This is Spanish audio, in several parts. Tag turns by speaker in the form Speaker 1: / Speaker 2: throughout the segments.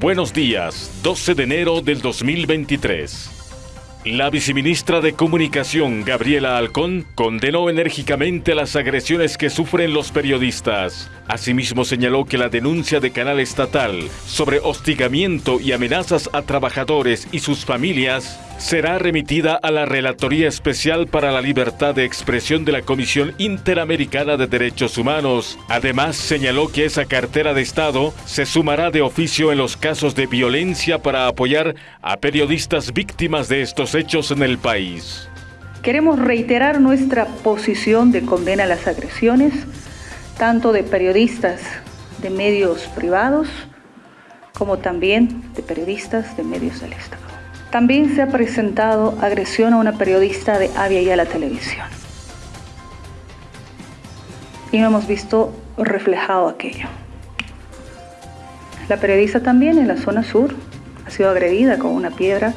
Speaker 1: Buenos días, 12 de enero del 2023. La viceministra de Comunicación, Gabriela Alcón, condenó enérgicamente las agresiones que sufren los periodistas. Asimismo señaló que la denuncia de Canal Estatal sobre hostigamiento y amenazas a trabajadores y sus familias será remitida a la Relatoría Especial para la Libertad de Expresión de la Comisión Interamericana de Derechos Humanos. Además, señaló que esa cartera de Estado se sumará de oficio en los casos de violencia para apoyar a periodistas víctimas de estos hechos en el país.
Speaker 2: Queremos reiterar nuestra posición de condena a las agresiones, tanto de periodistas de medios privados como también de periodistas de medios del Estado. También se ha presentado agresión a una periodista de Avia y a la televisión. Y no hemos visto reflejado aquello. La periodista también en la zona sur ha sido agredida con una piedra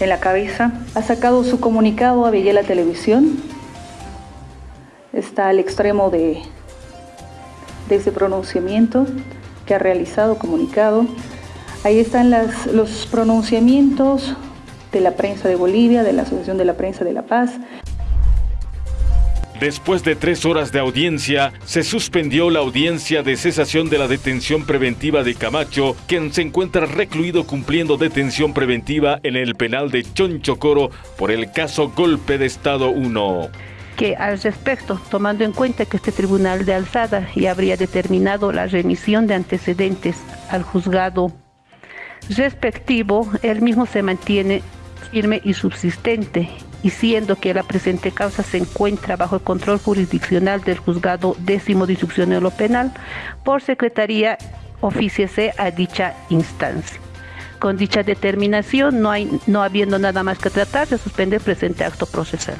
Speaker 2: en la cabeza. Ha sacado su comunicado a la Televisión. Está al extremo de, de ese pronunciamiento que ha realizado, comunicado. Ahí están los pronunciamientos de la prensa de Bolivia, de la Asociación de la Prensa de La Paz.
Speaker 1: Después de tres horas de audiencia, se suspendió la audiencia de cesación de la detención preventiva de Camacho, quien se encuentra recluido cumpliendo detención preventiva en el penal de Chonchocoro por el caso Golpe de Estado 1
Speaker 3: que al respecto, tomando en cuenta que este tribunal de alzada ya habría determinado la remisión de antecedentes al juzgado respectivo, él mismo se mantiene firme y subsistente, y siendo que la presente causa se encuentra bajo el control jurisdiccional del juzgado décimo de instrucción en lo penal, por secretaría oficiese a dicha instancia. Con dicha determinación, no, hay, no habiendo nada más que tratar, se suspende el presente acto procesal.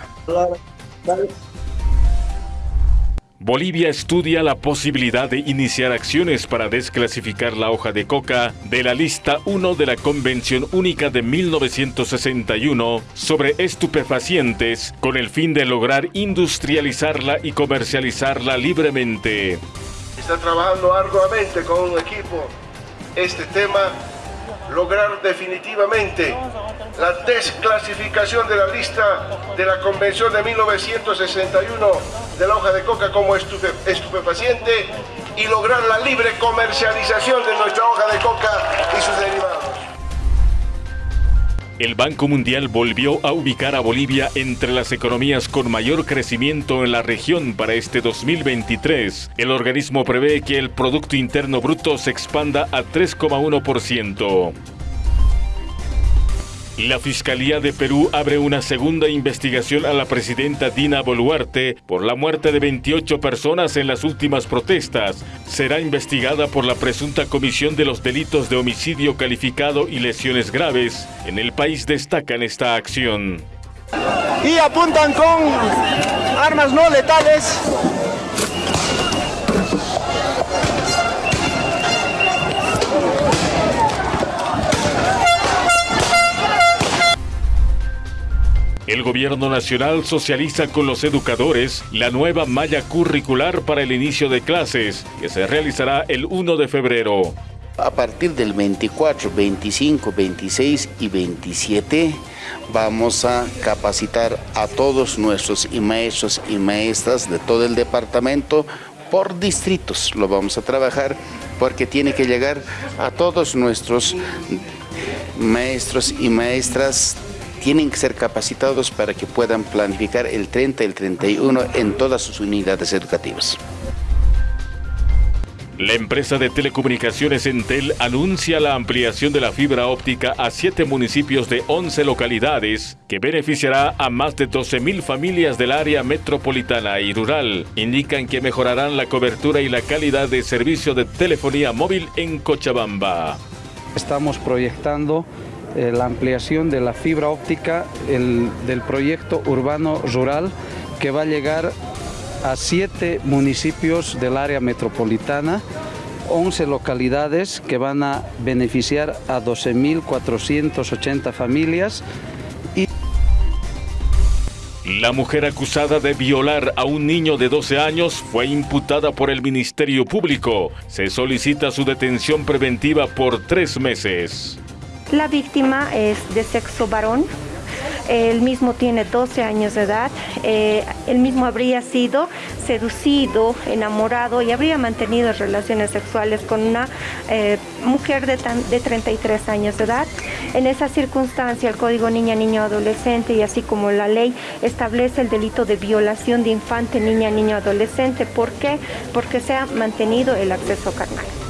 Speaker 1: Bolivia estudia la posibilidad de iniciar acciones para desclasificar la hoja de coca de la lista 1 de la Convención Única de 1961 sobre estupefacientes con el fin de lograr industrializarla y comercializarla libremente.
Speaker 4: Está trabajando arduamente con un equipo este tema, lograr definitivamente la desclasificación de la lista de la Convención de 1961 de la hoja de coca como estupefaciente y lograr la libre comercialización de nuestra hoja de coca.
Speaker 1: El Banco Mundial volvió a ubicar a Bolivia entre las economías con mayor crecimiento en la región para este 2023. El organismo prevé que el Producto Interno Bruto se expanda a 3,1%. La Fiscalía de Perú abre una segunda investigación a la presidenta Dina Boluarte por la muerte de 28 personas en las últimas protestas. Será investigada por la presunta comisión de los delitos de homicidio calificado y lesiones graves. En el país destacan esta acción.
Speaker 5: Y apuntan con armas no letales
Speaker 1: El gobierno nacional socializa con los educadores la nueva malla curricular para el inicio de clases, que se realizará el 1 de febrero.
Speaker 6: A partir del 24, 25, 26 y 27 vamos a capacitar a todos nuestros maestros y maestras de todo el departamento por distritos. Lo vamos a trabajar porque tiene que llegar a todos nuestros maestros y maestras tienen que ser capacitados para que puedan planificar el 30 y el 31 en todas sus unidades educativas.
Speaker 1: La empresa de telecomunicaciones Entel anuncia la ampliación de la fibra óptica a siete municipios de 11 localidades, que beneficiará a más de 12.000 familias del área metropolitana y rural. Indican que mejorarán la cobertura y la calidad de servicio de telefonía móvil en Cochabamba.
Speaker 7: Estamos proyectando eh, la ampliación de la fibra óptica del proyecto urbano rural que va a llegar a siete municipios del área metropolitana, 11 localidades que van a beneficiar a 12.480 familias
Speaker 1: La mujer acusada de violar a un niño de 12 años fue imputada por el Ministerio Público. Se solicita su detención preventiva por tres meses.
Speaker 8: La víctima es de sexo varón, él mismo tiene 12 años de edad, eh, él mismo habría sido seducido, enamorado y habría mantenido relaciones sexuales con una eh, mujer de, de 33 años de edad. En esa circunstancia el Código Niña, Niño, Adolescente y así como la ley establece el delito de violación de infante, niña, niño, adolescente. ¿Por qué? Porque se ha mantenido el acceso carnal.